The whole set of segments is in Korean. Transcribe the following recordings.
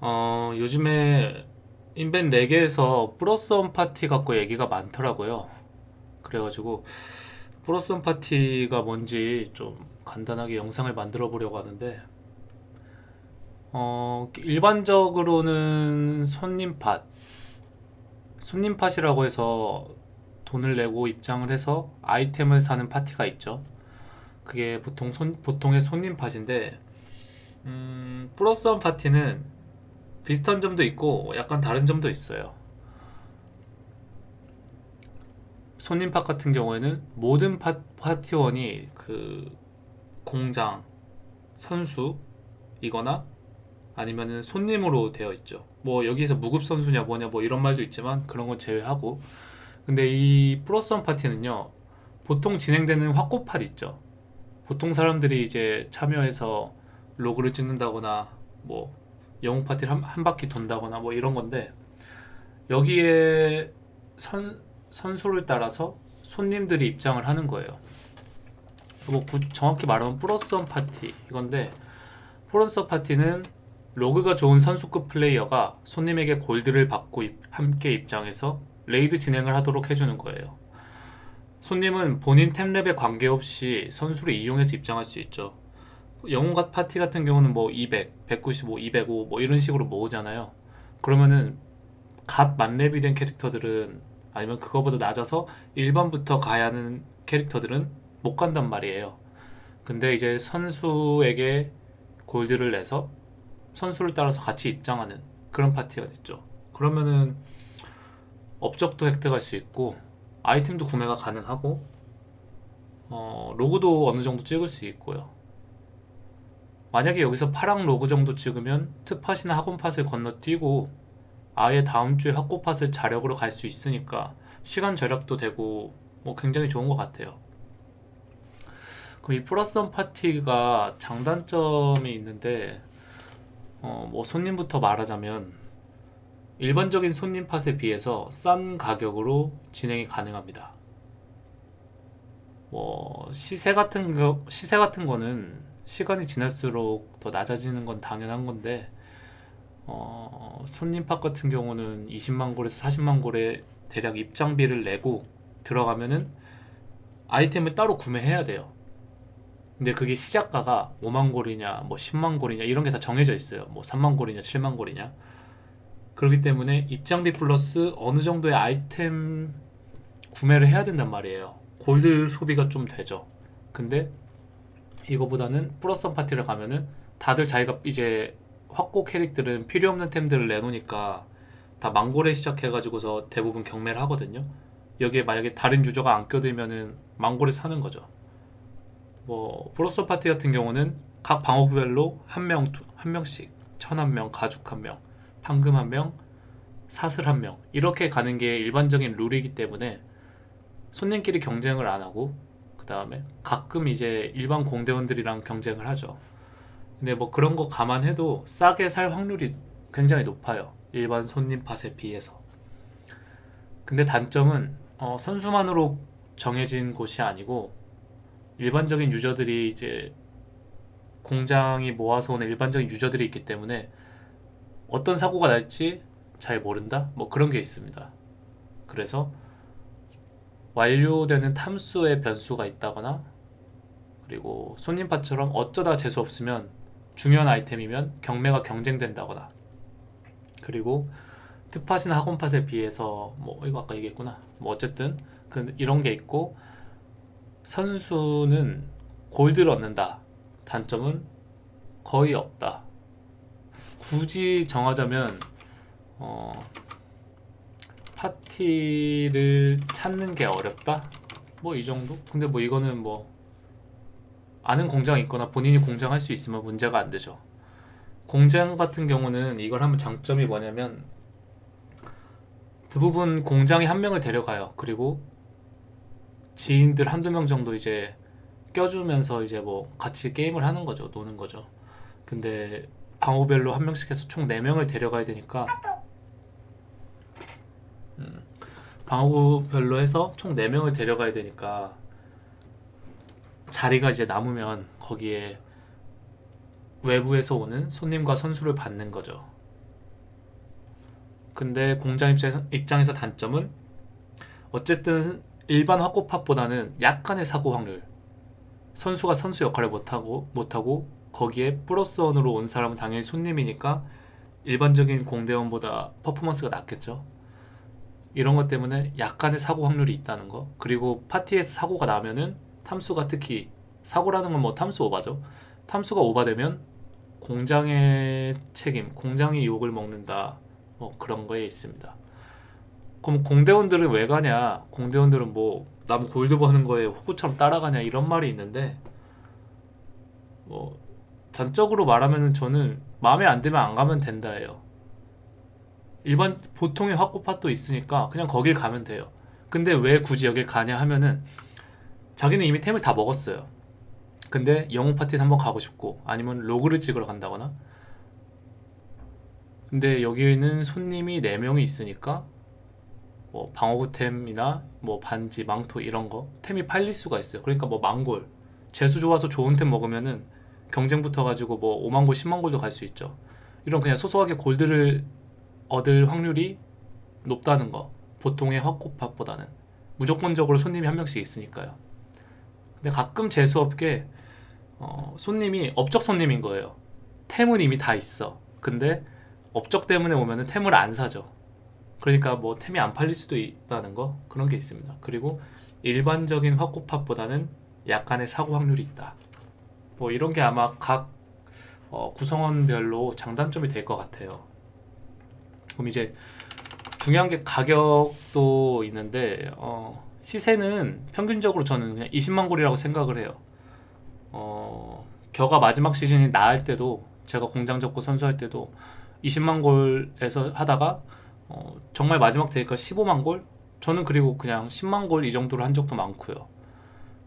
어, 요즘에 인벤 사사게에서 plus one 파티 갖고 얘기가 많더라고요. 그래가지고 plus one 파티가 뭔지 좀 간단하게 영상을 만들어 보려고 하는데 어, 일반적으로는 손님 팟 손님 팟이라고 해서 돈을 내고 입장을 해서 아이템을 사는 파티가 있죠. 그게 보통 손, 보통의 손님 팟인데 음, 플러스 원 파티는 비슷한 점도 있고 약간 다른 점도 있어요. 손님팟 같은 경우에는 모든 파, 파티원이 그 공장, 선수이거나 아니면은 손님으로 되어 있죠. 뭐 여기서 무급 선수냐 뭐냐 뭐 이런 말도 있지만 그런 건 제외하고 근데 이 플러스 원 파티는요 보통 진행되는 확고팟 있죠. 보통 사람들이 이제 참여해서 로그를 찍는다거나 뭐 영웅 파티를 한, 한 바퀴 돈다거나 뭐 이런 건데 여기에 선, 선수를 따라서 손님들이 입장을 하는 거예요. 뭐 구- 정확히 말하면 plus one 파티 이건데 plus one 파티는 로그가 좋은 선수급 플레이어가 손님에게 골드를 받고 입- 함께 입장해서 raid 진행을 하도록 해주는 거예요. 손님은 본인 템랩에 관계없이 선수를 이용해서 입장할 수 있죠. 영웅 갓 파티 같은 경우는 뭐 200, 195, 205 뭐 이런 식으로 모으잖아요. 그러면은 갓 만렙이 된 캐릭터들은 아니면 그거보다 낮아서 1번부터 가야 하는 캐릭터들은 못 간단 말이에요. 근데 이제 선수에게 골드를 내서 선수를 따라서 같이 입장하는 그런 파티가 됐죠. 그러면은 업적도 획득할 수 있고 아이템도 구매가 가능하고 어, 로그도 어느 정도 찍을 수 있고요. 만약에 여기서 파랑 로그 정도 찍으면 특팟이나 학원팟을 건너뛰고 아예 다음 주에 학고팟을 자력으로 갈 수 있으니까 시간 절약도 되고 뭐 굉장히 좋은 것 같아요. 그럼 이 plus one 파티가 장단점이 있는데 어, 뭐 손님부터 말하자면 일반적인 손님 팟에 비해서 싼 가격으로 진행이 가능합니다. 뭐 시세 같은 거 시세 같은 거는 시간이 지날수록 더 낮아지는 건 당연한 건데 어, 손님 팟 같은 경우는 20만 골에서 40만 골에 대략 입장비를 내고 들어가면은 아이템을 따로 구매해야 돼요. 근데 그게 시작가가 5만 골이냐, 뭐 10만 골이냐 이런 게 다 정해져 있어요. 뭐 3만 골이냐, 7만 골이냐. 그렇기 때문에 입장비 플러스 어느 정도의 아이템 구매를 해야 된단 말이에요. 골드 소비가 좀 되죠. 근데 이거보다는 플러스 원 파티를 가면은 다들 자기가 이제 확고 캐릭들은 필요 없는 템들을 내놓으니까 다 망골에 시작해가지고서 대부분 경매를 하거든요. 여기에 만약에 다른 유저가 안 껴들면은 망골에 사는 거죠. 뭐 플러스 원 파티 같은 경우는 각 방어구별로 한 명, 두- 한 명씩 천 한 명, 가죽 한 명, 판금 한 명, 사슬 한 명 이렇게 가는 게 일반적인 룰이기 때문에 손님끼리 경쟁을 안 하고 그 다음에 가끔 이제 일반 공대원들이랑 경쟁을 하죠. 근데 뭐 그런 거 감안해도 싸게 살 확률이 굉장히 높아요. 일반 손님 팟에 비해서. 근데 단점은 어, 선수만으로 정해진 곳이 아니고 일반적인 유저들이 이제 공장이 모아서 오는 일반적인 유저들이 있기 때문에 어떤 사고가 날지 잘 모른다? 뭐 그런 게 있습니다. 그래서 완료되는 탐수의 변수가 있다거나 그리고 손님팟처럼 어쩌다 재수 없으면 중요한 아이템이면 경매가 경쟁된다거나 그리고 특팟이나 학원팟에 비해서 뭐 이거 아까 얘기했구나. 뭐 어쨌든 그 이런 게 있고 선수는 골드를 얻는다. 단점은 거의 없다. 굳이 정하자면 어, 파티를 찾는 게 어렵다 뭐 이 정도 근데 뭐 이거는 뭐 아는 공장이 있거나 본인이 공장할 수 있으면 문제가 안 되죠. 공장 같은 경우는 이걸 하면 장점이 뭐냐면 대부분 공장이 한 명을 데려가요. 그리고 지인들 한두 명 정도 이제 껴주면서 이제 뭐 같이 게임을 하는 거죠. 노는 거죠. 근데 방어별로 한 명씩 해서 총 4명을 데려가야 되니까 음, 방어구별로 해서 총 4명을 데려가야 되니까 자리가 이제 남으면 거기에 외부에서 오는 손님과 선수를 받는 거죠. 근데 공장 입장에서, 입장에서 단점은 어쨌든 일반 확고팟보다는 약간의 사고 확률 선수가 선수 역할을 못하고 못하고 거기에 플러스 원으로 온 사람은 당연히 손님이니까 일반적인 공대원보다 퍼포먼스가 낮겠죠. 이런 것 때문에 약간의 사고 확률이 있다는 거. 그리고 파티에서 사고가 나면은 탐수가 특히 사고라는 건 뭐 탐수 오바죠. 탐수가 오바되면 공장의 책임, 공장이 욕을 먹는다. 뭐 그런 거에 있습니다. 그럼 공대원들은 왜 가냐? 공대원들은 뭐 남 골드버 하는 거에 호구처럼 따라가냐 이런 말이 있는데 뭐 단적으로 말하면은 저는 마음에 안 들면 안 가면 된다예요. 일반 보통의 확고팟도 있으니까 그냥 거길 가면 돼요. 근데 왜 굳이 여길 가냐 하면은 자기는 이미 템을 다 먹었어요. 근데 영웅 파티에 한번 가고 싶고 아니면 로그를 찍으러 간다거나 근데 여기는 손님이 4명이 있으니까 뭐 방어구템이나 뭐 반지, 망토 이런 거 템이 팔릴 수가 있어요. 그러니까 뭐 망골 재수 좋아서 좋은 템 먹으면은 경쟁 붙어가지고 뭐 5만 골, 10만 골도 갈 수 있죠. 이런 그냥 소소하게 골드를 얻을 확률이 높다는 거. 보통의 확고팟보다는 무조건적으로 손님이 한 명씩 있으니까요. 근데 가끔 재수 없게 어, 손님이 업적 손님인 거예요. 템은 이미 다 있어. 근데 업적 때문에 오면은 템을 안 사죠. 그러니까 뭐 템이 안 팔릴 수도 있다는 거 그런 게 있습니다. 그리고 일반적인 확고팟보다는 약간의 사고 확률이 있다. 뭐 이런 게 아마 각 어, 구성원별로 장단점이 될 것 같아요. 그럼 이제 중요한 게 가격도 있는데 어, 시세는 평균적으로 저는 그냥 20만 골이라고 생각을 해요. 어, 겨가 마지막 시즌이 나을 때도 제가 공장 접고 선수할 때도 20만 골에서 하다가 어, 정말 마지막 되니까 15만 골? 저는 그리고 그냥 10만 골 이 정도로 한 적도 많고요.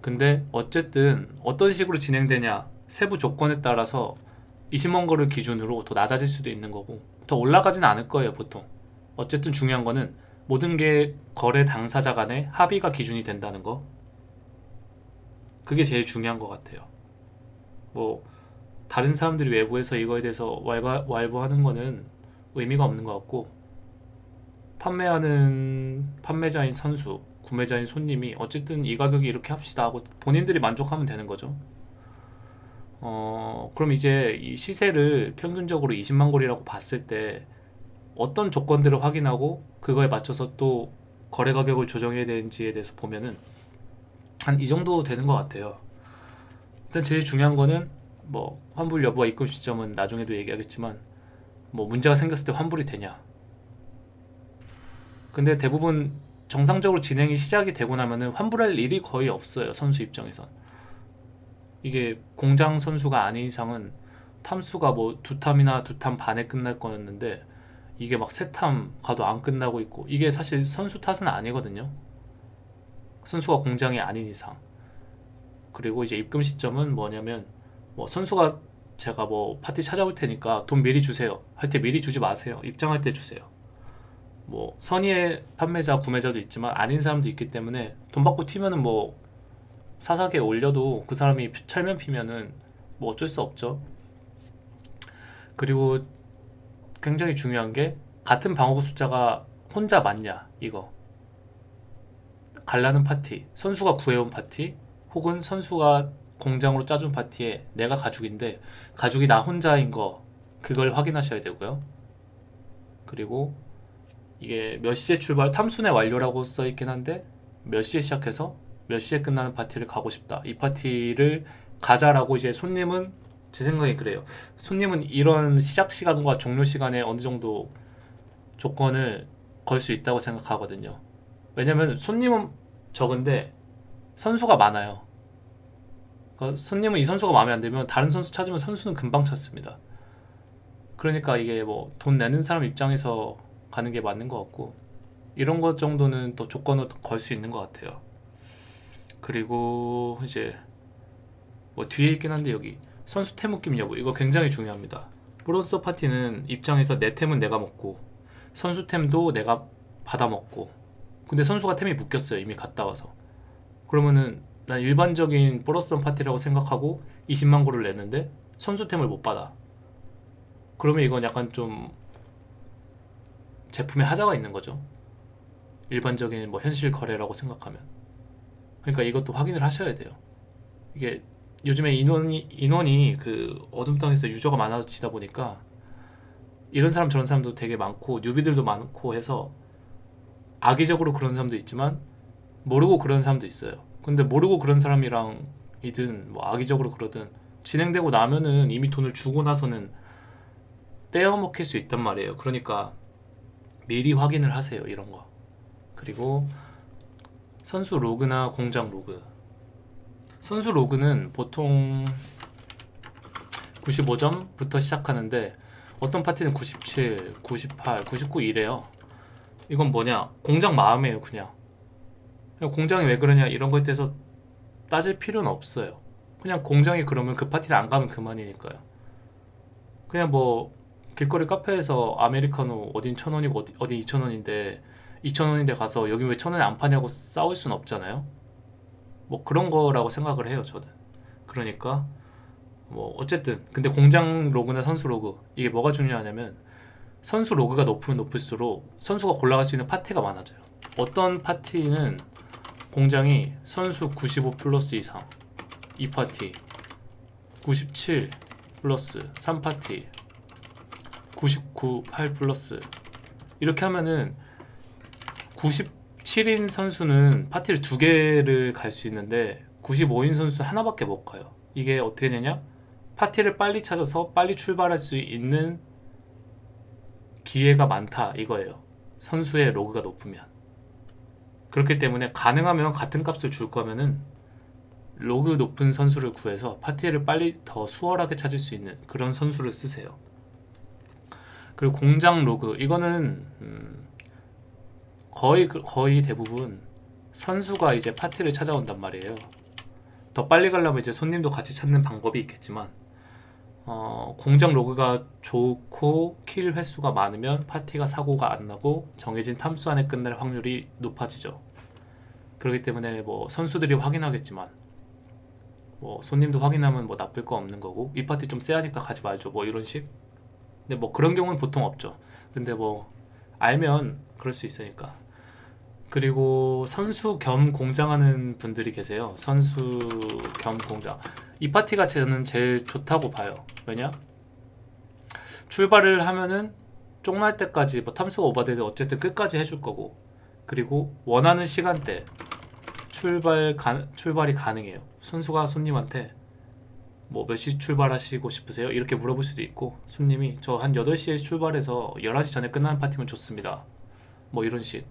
근데 어쨌든 어떤 식으로 진행되냐 세부 조건에 따라서 20만 골을 기준으로 더 낮아질 수도 있는 거고 더 올라가지는 않을 거예요 보통. 어쨌든 중요한 거는 모든 게 거래 당사자 간의 합의가 기준이 된다는 거. 그게 제일 중요한 것 같아요. 뭐 다른 사람들이 외부에서 이거에 대해서 왈가, 왈부하는 거는 의미가 없는 것 같고 판매하는 판매자인 선수, 구매자인 손님이 어쨌든 이 가격이 이렇게 합시다 하고 본인들이 만족하면 되는 거죠. 어, 그럼 이제 이 시세를 평균적으로 20만 골이라고 봤을 때 어떤 조건들을 확인하고 그거에 맞춰서 또 거래 가격을 조정해야 되는지에 대해서 보면은 한 이 정도 되는 것 같아요. 일단 제일 중요한 거는 뭐 환불 여부와 입금 시점은 나중에도 얘기하겠지만 뭐 문제가 생겼을 때 환불이 되냐. 근데 대부분 정상적으로 진행이 시작이 되고 나면은 환불할 일이 거의 없어요. 선수 입장에선. 이게 공장 선수가 아닌 이상은 탐수가 뭐 두 탐이나 두 탐 반에 끝날 거였는데 이게 막 세 탐 가도 안 끝나고 있고 이게 사실 선수 탓은 아니거든요. 선수가 공장이 아닌 이상. 그리고 이제 입금 시점은 뭐냐면 뭐 선수가 제가 뭐 파티 찾아올 테니까 돈 미리 주세요. 할 때 미리 주지 마세요. 입장할 때 주세요. 뭐 선의의 판매자, 구매자도 있지만 아닌 사람도 있기 때문에 돈 받고 튀면은 뭐 사사기에 올려도 그 사람이 철면 피면은 뭐 어쩔 수 없죠. 그리고 굉장히 중요한 게 같은 방어구 숫자가 혼자 맞냐 이거 갈라는 파티 선수가 구해온 파티 혹은 선수가 공장으로 짜준 파티에 내가 가죽인데 가죽이 나 혼자인 거 그걸 확인하셔야 되고요 그리고 이게 몇 시에 출발 탐순의 완료라고 써 있긴 한데 몇 시에 시작해서 몇 시에 끝나는 파티를 가고 싶다. 이 파티를 가자라고 이제 손님은 제 생각에 그래요. 손님은 이런 시작 시간과 종료 시간에 어느 정도 조건을 걸 수 있다고 생각하거든요. 왜냐면 손님은 적은데 선수가 많아요. 그러니까 손님은 이 선수가 마음에 안 들면 다른 선수 찾으면 선수는 금방 찾습니다. 그러니까 이게 뭐 돈 내는 사람 입장에서 가는 게 맞는 것 같고 이런 것 정도는 또 조건을 걸 수 있는 것 같아요 그리고 이제 뭐 뒤에 있긴 한데 여기 선수 템 묶임 여부 이거 굉장히 중요합니다 브로서 파티는 입장에서 내 템은 내가 먹고 선수 템도 내가 받아 먹고 근데 선수가 템이 묶였어요 이미 갔다 와서 그러면은 난 일반적인 플러스원 파티라고 생각하고 20만 골을 냈는데 선수템을 못 받아. 그러면 이건 약간 좀 제품에 하자가 있는 거죠. 일반적인 뭐 현실 거래라고 생각하면. 그러니까 이것도 확인을 하셔야 돼요. 이게 요즘에 인원이 인원이 그 어둠 땅에서 유저가 많아지다 보니까 이런 사람 저런 사람도 되게 많고 뉴비들도 많고 해서 악의적으로 그런 사람도 있지만 모르고 그런 사람도 있어요. 근데 모르고 그런 사람이랑 이든 뭐 악의적으로 그러든 진행되고 나면은 이미 돈을 주고 나서는 떼어먹힐 수 있단 말이에요. 그러니까 미리 확인을 하세요. 이런 거. 그리고 선수 로그나 공장 로그. 선수 로그는 보통 95점부터 시작하는데 어떤 파티는 97, 98, 99 이래요. 이건 뭐냐? 공장 마음이에요, 그냥. 공장이 왜 그러냐 이런 거에 대해서 따질 필요는 없어요. 그냥 공장이 그러면 그 파티를 안 가면 그만이니까요. 그냥 뭐 길거리 카페에서 아메리카노 어딘 천 원이고 어디, 어디 이천 원인데 이천 원인데 가서 여기 왜 천 원에 안 파냐고 싸울 순 없잖아요. 뭐 그런 거라고 생각을 해요, 저는. 그러니까 뭐 어쨌든 근데 공장 로그나 선수 로그 이게 뭐가 중요하냐면 선수 로그가 높으면 높을수록 선수가 골라갈 수 있는 파티가 많아져요. 어떤 파티는 공장이 선수 95 플러스 이상 2파티 97 플러스 3파티 99 8 플러스 이렇게 하면은 97인 선수는 파티를 두 개를 갈 수 있는데 95인 선수 하나밖에 못 가요. 이게 어떻게 되냐? 파티를 빨리 찾아서 빨리 출발할 수 있는 기회가 많다 이거예요. 선수의 로그가 높으면. 그렇기 때문에 가능하면 같은 값을 줄 거면은 로그 높은 선수를 구해서 파티를 빨리 더 수월하게 찾을 수 있는 그런 선수를 쓰세요. 그리고 공장 로그 이거는 음 거의 그- 거의 대부분 선수가 이제 파티를 찾아온단 말이에요. 더 빨리 가려면 이제 손님도 같이 찾는 방법이 있겠지만 어, 공장 로그가 좋고 킬 횟수가 많으면 파티가 사고가 안 나고 정해진 탐수 안에 끝날 확률이 높아지죠. 그렇기 때문에 뭐 선수들이 확인하겠지만 뭐 손님도 확인하면 뭐 나쁠 거 없는 거고 이 파티 좀 쎄하니까 가지 말죠. 뭐 이런 식. 근데 뭐 그런 경우는 보통 없죠. 근데 뭐 알면 그럴 수 있으니까. 그리고 선수 겸 공장하는 분들이 계세요. 선수 겸 공장. 이 파티가 저는 제일 좋다고 봐요. 왜냐? 출발을 하면은 쪽날 때까지 뭐 탐수가 오버돼도 어쨌든 끝까지 해줄 거고 그리고 원하는 시간대 출발 가, 출발이 가능해요. 선수가 손님한테 뭐 몇 시 출발하시고 싶으세요? 이렇게 물어볼 수도 있고 손님이 저 한 8시에 출발해서 11시 전에 끝나는 파티면 좋습니다. 뭐 이런 식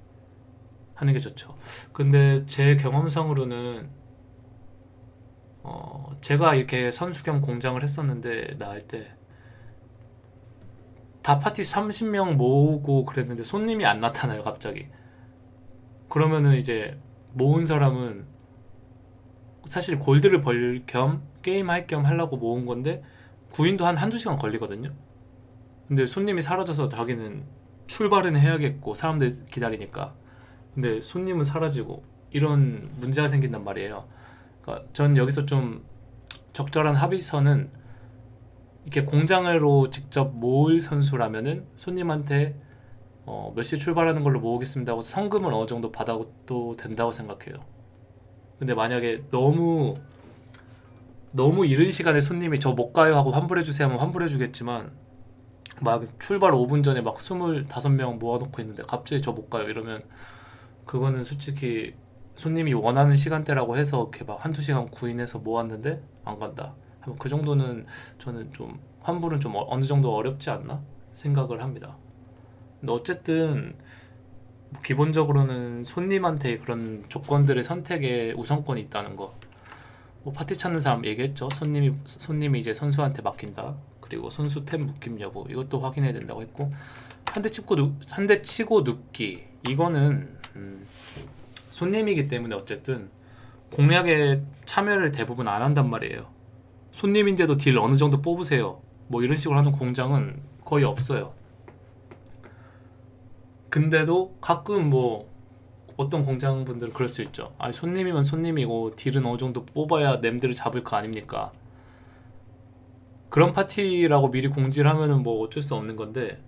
하는 게 좋죠. 근데 제 경험상으로는 어 제가 이렇게 선수 겸 공장을 했었는데 나할 때 다 파티 30명 모으고 그랬는데 손님이 안 나타나요 갑자기. 그러면은 이제 모은 사람은 사실 골드를 벌 겸 게임 할 겸 하려고 모은 건데 구인도 한 한두 시간 걸리거든요. 근데 손님이 사라져서 자기는 출발은 해야겠고 사람들 기다리니까 근데 손님은 사라지고 이런 문제가 생긴단 말이에요 그러니까 전 여기서 좀 적절한 합의선은 이렇게 공장으로 직접 모을 선수라면은 손님한테 어, 몇시 출발하는 걸로 모으겠습니다 하고 성금을 어느 정도 받아도 된다고 생각해요. 근데 만약에 너무 너무 이른 시간에 손님이 저 못 가요 하고 환불해 주세요 하면 환불해 주겠지만 막 출발 5분 전에 막 25명 모아놓고 있는데 갑자기 저 못 가요 이러면 그거는 솔직히 손님이 원하는 시간대라고 해서 이렇게 막 한두 시간 구인해서 모았는데 안 간다. 그 정도는 저는 좀 환불은 좀 어- 어느 정도 어렵지 않나 생각을 합니다. 근데 어쨌든 뭐 기본적으로는 손님한테 그런 조건들의 선택에 우선권이 있다는 거. 뭐 파티 찾는 사람 얘기했죠. 손님이 손님이 이제 선수한테 맡긴다. 그리고 선수 템 묶임 여부 이것도 확인해야 된다고 했고 한 대 치고 한 대 치고 눕기 이거는 음, 손님이기 때문에 어쨌든 공략에 참여를 대부분 안 한단 말이에요. 손님인데도 딜 어느 정도 뽑으세요. 뭐 이런 식으로 하는 공장은 거의 없어요. 근데도 가끔 뭐 어떤 공장분들은 그럴 수 있죠. 아니 손님이면 손님이고 딜은 어느 정도 뽑아야 냄들을 잡을 거 아닙니까? 그런 파티라고 미리 공지를 하면은 뭐 어쩔 수 없는 건데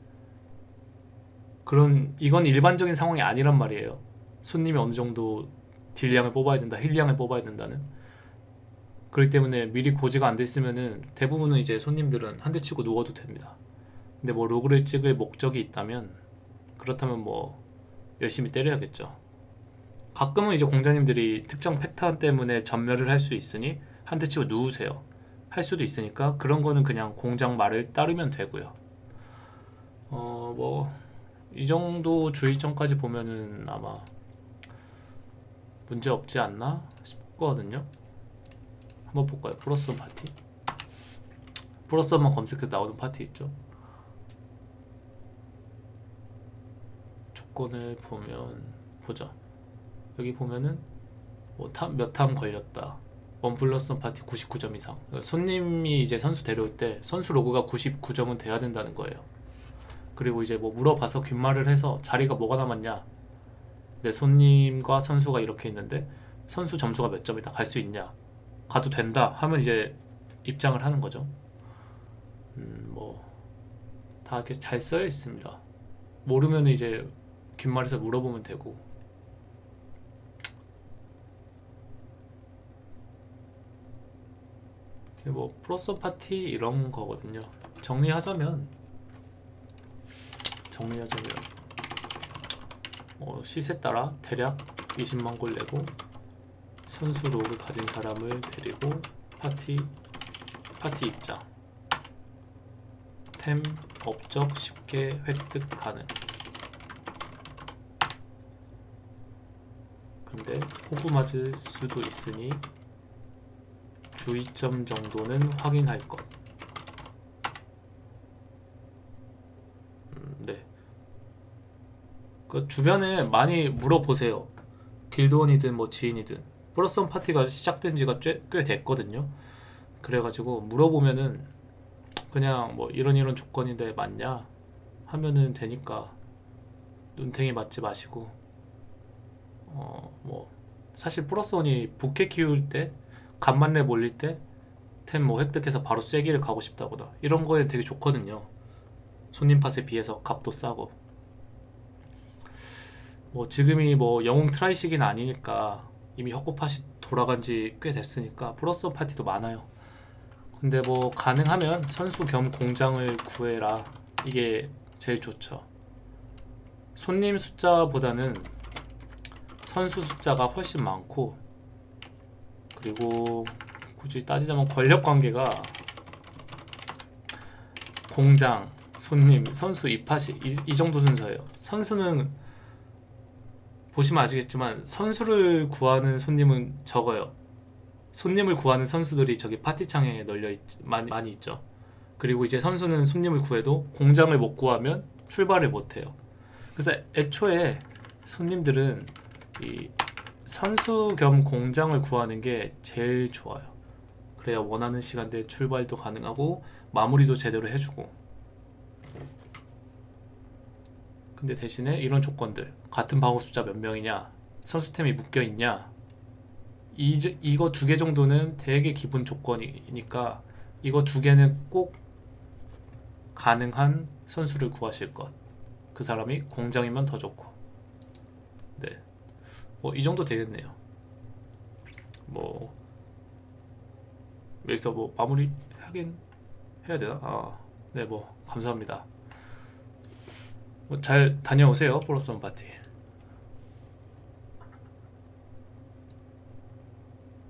그런 이건 일반적인 상황이 아니란 말이에요. 손님이 어느 정도 딜량을 뽑아야 된다, 힐량을 뽑아야 된다는. 그렇기 때문에 미리 고지가 안돼 있으면은 대부분은 이제 손님들은 한 대 치고 누워도 됩니다. 근데 뭐 로그를 찍을 목적이 있다면 그렇다면 뭐 열심히 때려야겠죠. 가끔은 이제 공자님들이 특정 패턴 때문에 전멸을 할 수 있으니 한 대 치고 누우세요. 할 수도 있으니까 그런 거는 그냥 공장 말을 따르면 되고요. 어뭐 이 정도 주의점까지 보면은 아마 문제 없지 않나 싶거든요. 한번 볼까요? 플러스원 파티. 플러스원만 검색해도 나오는 파티 있죠. 조건을 보면 보자. 여기 보면은 뭐몇탐 걸렸다. 원 플러스 원 파티 99점 이상. 손님이 이제 선수 데려올 때 선수 로그가 99점은 돼야 된다는 거예요. 그리고 이제 뭐 물어봐서 귓말을 해서 자리가 뭐가 남았냐. 내 손님과 선수가 이렇게 있는데 선수 점수가 몇 점이다. 갈 수 있냐. 가도 된다 하면 이제 입장을 하는 거죠. 음, 뭐다 이렇게 잘 써여 있습니다. 모르면 이제 귓말에서 물어보면 되고 뭐 플러스 파티 이런 거거든요. 정리하자면 정리하자면 어, 시세 따라 대략 20만 골 내고 선수 로그 가진 사람을 데리고 파티 파티 입장 템 업적 쉽게 획득 가능. 근데 호구 맞을 수도 있으니 주의점 정도는 확인할 것. 음, 네. 그 주변에 많이 물어보세요. 길드원이든 뭐 지인이든 플러스원 파티가 시작된 지가 꽤, 꽤 됐거든요. 그래가지고 물어보면은 그냥 뭐 이런 이런 조건인데 맞냐 하면은 되니까 눈탱이 맞지 마시고 어 뭐 사실 플러스원이 부캐 키울 때 갓 만렙 올릴 때 템 뭐 획득해서 바로 쐐기를 가고 싶다거나 이런 거에 되게 좋거든요. 손님 팟에 비해서 값도 싸고 뭐 지금이 뭐 영웅 try 시기는 아니니까 이미 혁고팟이 돌아간 지 꽤 됐으니까 플러스 파티도 많아요. 근데 뭐 가능하면 선수 겸 공장을 구해라 이게 제일 좋죠. 손님 숫자보다는 선수 숫자가 훨씬 많고 그리고 굳이 따지자면 권력 관계가 공장, 손님, 선수 입하시 이, 이 정도 순서예요. 선수는 보시면 아시겠지만 선수를 구하는 손님은 적어요. 손님을 구하는 선수들이 저기 파티창에 널려 있, 많이, 많이 있죠. 그리고 이제 선수는 손님을 구해도 공장을 못 구하면 출발을 못 해요. 그래서 애초에 손님들은 이 선수 겸 공장을 구하는 게 제일 좋아요. 그래야 원하는 시간대에 출발도 가능하고 마무리도 제대로 해주고. 근데 대신에 이런 조건들 같은 방어 숫자 몇 명이냐 선수템이 묶여 있냐 이, 이거 두 개 정도는 되게 기본 조건이니까 이거 두 개는 꼭 가능한 선수를 구하실 것. 그 사람이 공장이면 더 좋고. 네. 뭐 이 정도 되겠네요. 뭐 여기서 뭐 마무리 하긴 해야 되나? 아, 네, 뭐 감사합니다. 뭐 잘 다녀오세요, 원 파티.